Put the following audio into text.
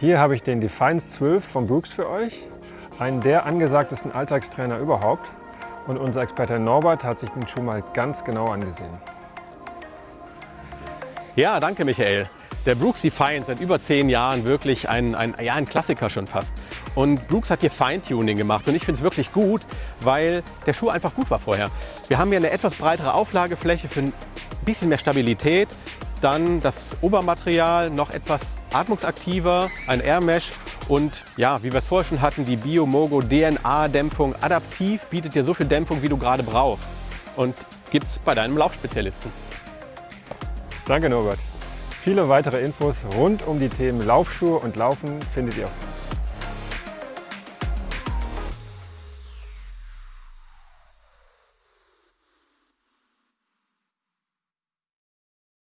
Hier habe ich den Defiance 12 von Brooks für euch, einen der angesagtesten Alltagstrainer überhaupt. Und unser Experte Norbert hat sich den Schuh mal ganz genau angesehen. Ja, danke Michael. Der Brooks Defiance seit über zehn Jahren wirklich ein, ein, ja, ein Klassiker schon fast. Und Brooks hat hier Feintuning gemacht und ich finde es wirklich gut, weil der Schuh einfach gut war vorher. Wir haben hier eine etwas breitere Auflagefläche für ein bisschen mehr Stabilität. Dann das Obermaterial noch etwas atmungsaktiver, ein Air Mesh und ja, wie wir es vorher schon hatten, die Biomogo DNA-Dämpfung adaptiv bietet dir so viel Dämpfung, wie du gerade brauchst und gibt es bei deinem Laufspezialisten. Danke Norbert. Viele weitere Infos rund um die Themen Laufschuhe und Laufen findet ihr auf